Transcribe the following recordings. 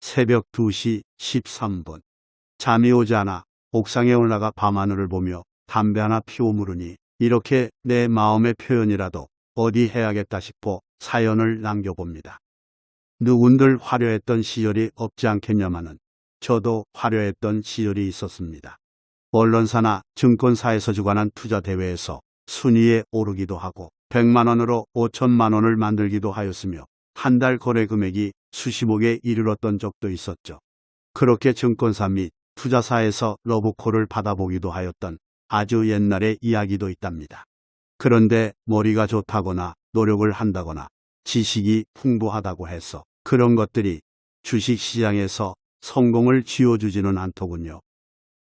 새벽 2시 13분. 잠이 오지 않아 옥상에 올라가 밤하늘을 보며 담배 하나 피워 물으니 이렇게 내 마음의 표현이라도 어디 해야겠다 싶어 사연을 남겨봅니다. 누군들 화려했던 시절이 없지 않겠냐마는 저도 화려했던 시절이 있었습니다. 언론사나 증권사에서 주관한 투자 대회에서 순위에 오르기도 하고 100만 원으로 5천만 원을 만들기도 하였으며 한 달 거래 금액이 수십억에 이르렀던 적도 있었죠. 그렇게 증권사 및 투자사에서 러브콜을 받아보기도 하였던 아주 옛날의 이야기도 있답니다. 그런데 머리가 좋다거나 노력을 한다거나 지식이 풍부하다고 해서 그런 것들이 주식시장에서 성공을 쥐어주지는 않더군요.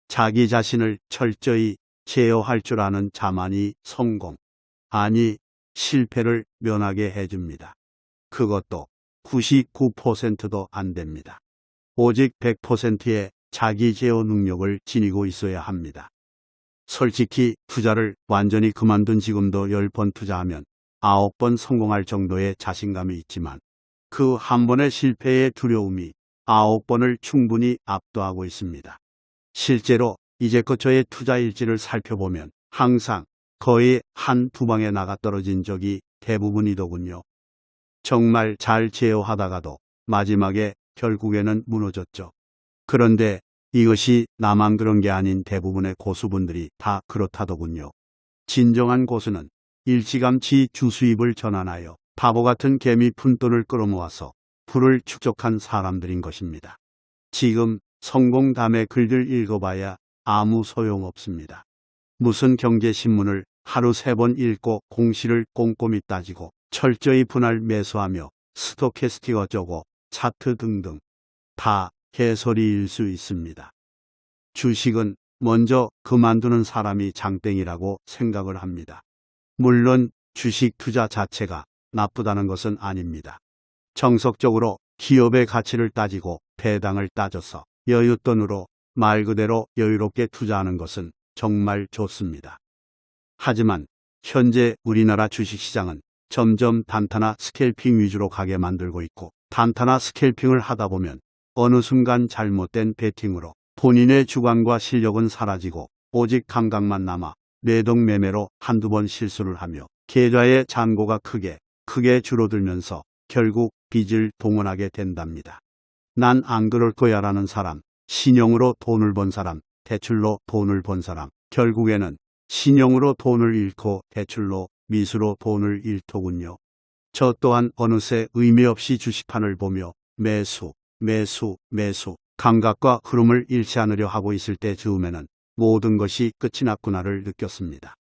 자기 자신을 철저히 제어할 줄 아는 자만이 성공, 아니 실패를 면하게 해줍니다. 그것도 99%도 안 됩니다. 오직 100%의 자기 제어 능력을 지니고 있어야 합니다. 솔직히 투자를 완전히 그만둔 지금도 10번 투자하면 9번 성공할 정도의 자신감이 있지만 그 한 번의 실패의 두려움이 9번을 충분히 압도하고 있습니다. 실제로 이제껏 저의 투자 일지를 살펴보면 항상 거의 한두 방에 나가 떨어진 적이 대부분이더군요. 정말 잘 제어하다가도 마지막에 결국에는 무너졌죠. 그런데 이것이 나만 그런 게 아닌 대부분의 고수분들이 다 그렇다더군요. 진정한 고수는 일찌감치 주수입을 전환하여 바보 같은 개미 푼돈을 끌어모아서 부를 축적한 사람들인 것입니다. 지금 성공담의 글들 읽어봐야 아무 소용없습니다. 무슨 경제신문을 하루 세 번 읽고 공시를 꼼꼼히 따지고 철저히 분할 매수하며 스토캐스틱 어쩌고 차트 등등 다 개소리일 수 있습니다. 주식은 먼저 그만두는 사람이 장땡이라고 생각을 합니다. 물론 주식 투자 자체가 나쁘다는 것은 아닙니다. 정석적으로 기업의 가치를 따지고 배당을 따져서 여윳돈으로 말 그대로 여유롭게 투자하는 것은 정말 좋습니다. 하지만 현재 우리나라 주식시장은 점점 단타나 스캘핑 위주로 가게 만들고 있고 단타나 스캘핑을 하다 보면 어느 순간 잘못된 베팅으로 본인의 주관과 실력은 사라지고 오직 감각만 남아 매동매매로 한두 번 실수를 하며 계좌의 잔고가 크게 크게 줄어들면서 결국 빚을 동원하게 된답니다. 난 안 그럴 거야 라는 사람, 신용으로 돈을 번 사람, 대출로 돈을 번 사람, 결국에는 신용으로 돈을 잃고 대출로 미수로 돈을 잃더군요. 저 또한 어느새 의미 없이 주식판을 보며 매수, 매수, 매수, 감각과 흐름을 잃지 않으려 하고 있을 때 즈음에는 모든 것이 끝이 났구나를 느꼈습니다.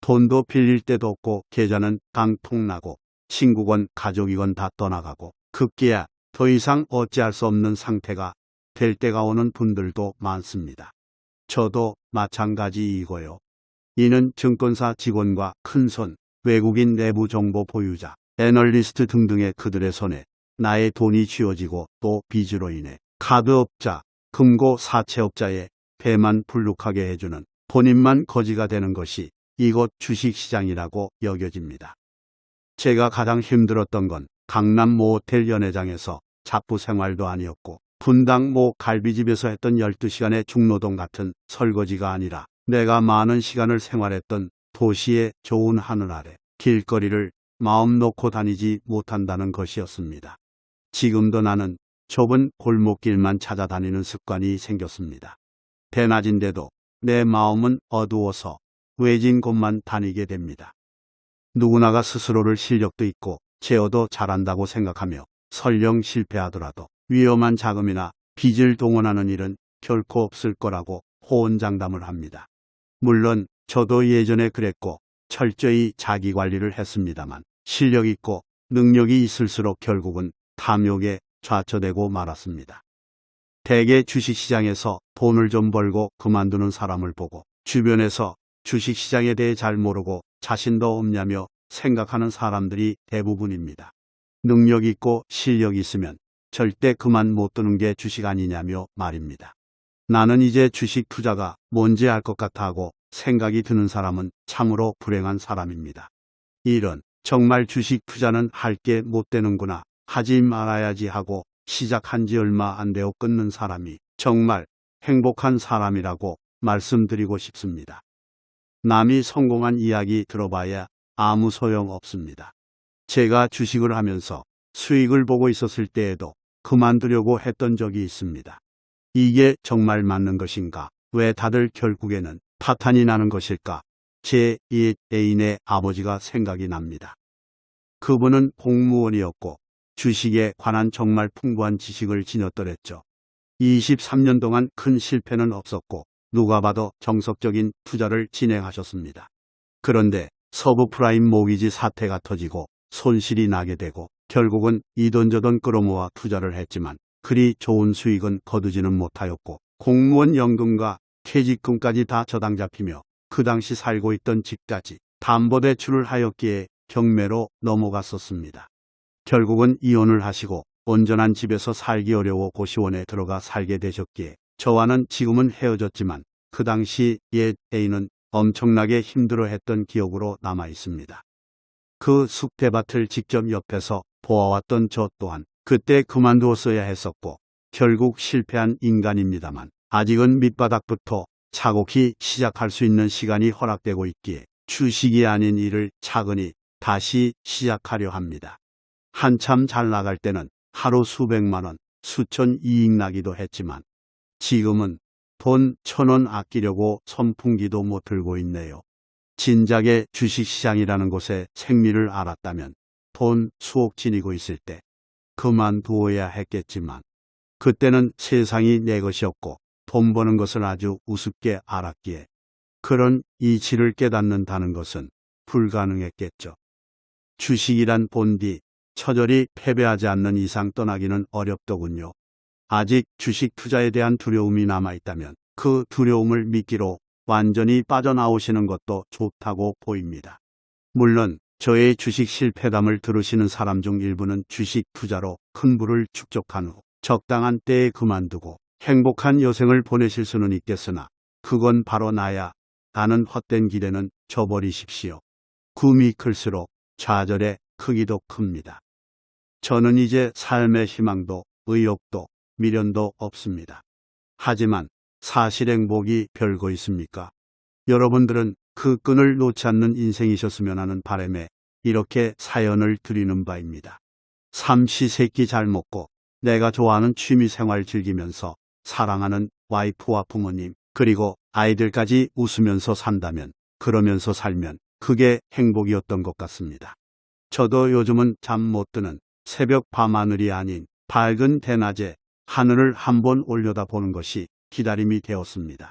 돈도 빌릴 데도 없고 계좌는 깡통나고 친구건 가족이건 다 떠나가고 급기야 더 이상 어찌할 수 없는 상태가 될 때가 오는 분들도 많습니다. 저도 마찬가지이고요. 이는 증권사 직원과 큰손, 외국인 내부 정보 보유자, 애널리스트 등등의 그들의 손에 나의 돈이 쥐어지고 또 빚으로 인해 카드업자, 금고 사채업자의 배만 불룩하게 해주는 본인만 거지가 되는 것이 이곳 주식시장이라고 여겨집니다. 제가 가장 힘들었던 건 강남 모호텔 연회장에서 잡부 생활도 아니었고 분당 모 갈비집에서 했던 12시간의 중노동 같은 설거지가 아니라 내가 많은 시간을 생활했던 도시의 좋은 하늘 아래 길거리를 마음 놓고 다니지 못한다는 것이었습니다. 지금도 나는 좁은 골목길만 찾아다니는 습관이 생겼습니다. 대낮인데도 내 마음은 어두워서 외진 곳만 다니게 됩니다. 누구나가 스스로를 실력도 있고 제어도 잘한다고 생각하며 설령 실패하더라도 위험한 자금이나 빚을 동원하는 일은 결코 없을 거라고 호언장담을 합니다. 물론 저도 예전에 그랬고 철저히 자기 관리를 했습니다만 실력 있고 능력이 있을수록 결국은 탐욕에 좌초되고 말았습니다. 대개 주식시장에서 돈을 좀 벌고 그만두는 사람을 보고 주변에서 주식시장에 대해 잘 모르고 자신도 없냐며 생각하는 사람들이 대부분입니다. 능력 있고 실력 있으면 절대 그만 못 두는 게 주식 아니냐며 말입니다. 나는 이제 주식 투자가 뭔지 알 것 같아 하고 생각이 드는 사람은 참으로 불행한 사람입니다. 이런 정말 주식 투자는 할 게 못 되는구나. 하지 말아야지 하고 시작한 지 얼마 안 되어 끊는 사람이 정말 행복한 사람이라고 말씀드리고 싶습니다. 남이 성공한 이야기 들어봐야 아무 소용 없습니다. 제가 주식을 하면서 수익을 보고 있었을 때에도 그만두려고 했던 적이 있습니다. 이게 정말 맞는 것인가? 왜 다들 결국에는 파탄이 나는 것일까? 제옛 애인의 아버지가 생각이 납니다. 그분은 공무원이었고 주식에 관한 정말 풍부한 지식을 지녔더랬죠. 23년 동안 큰 실패는 없었고 누가 봐도 정석적인 투자를 진행하셨습니다. 그런데 서브프라임 모기지 사태가 터지고 손실이 나게 되고 결국은 이돈저돈 끌어모아 투자를 했지만 그리 좋은 수익은 거두지는 못하였고 공무원 연금과 퇴직금까지 다 저당 잡히며 그 당시 살고 있던 집까지 담보대출을 하였기에 경매로 넘어갔었습니다. 결국은 이혼을 하시고 온전한 집에서 살기 어려워 고시원에 들어가 살게 되셨기에 저와는 지금은 헤어졌지만 그 당시 옛 애인은 엄청나게 힘들어했던 기억으로 남아 있습니다. 그 쑥대밭을 직접 옆에서 보아왔던 저 또한 그때 그만두었어야 했었고 결국 실패한 인간입니다만 아직은 밑바닥부터 차곡히 시작할 수 있는 시간이 허락되고 있기에 주식이 아닌 일을 차근히 다시 시작하려 합니다. 한참 잘 나갈 때는 하루 수백만 원, 수천 이익 나기도 했지만 지금은 돈 천 원 아끼려고 선풍기도 못 들고 있네요. 진작에 주식시장이라는 곳에 생리를 알았다면 돈 수억 지니고 있을 때 그만두어야 했겠지만 그때는 세상이 내 것이었고 돈 버는 것을 아주 우습게 알았기에 그런 이치를 깨닫는다는 것은 불가능했겠죠. 주식이란 본디 처절히 패배하지 않는 이상 떠나기는 어렵더군요. 아직 주식 투자에 대한 두려움이 남아있다면 그 두려움을 미끼로 완전히 빠져나오시는 것도 좋다고 보입니다. 물론 저의 주식 실패담을 들으시는 사람 중 일부는 주식 투자로 큰 부를 축적한 후 적당한 때에 그만두고 행복한 여생을 보내실 수는 있겠으나 그건 바로 나야 나는 헛된 길에는 져버리십시오. 꿈이 클수록 좌절의 크기도 큽니다. 저는 이제 삶의 희망도 의욕도 미련도 없습니다. 하지만 사실 행복이 별거 있습니까? 여러분들은 그 끈을 놓지 않는 인생이셨으면 하는 바람에 이렇게 사연을 드리는 바입니다. 삼시세끼 잘 먹고 내가 좋아하는 취미 생활 즐기면서 사랑하는 와이프와 부모님 그리고 아이들까지 웃으면서 산다면 그러면서 살면 그게 행복이었던 것 같습니다. 저도 요즘은 잠 못 드는 새벽 밤하늘이 아닌 밝은 대낮에 하늘을 한번 올려다 보는 것이 기다림이 되었습니다.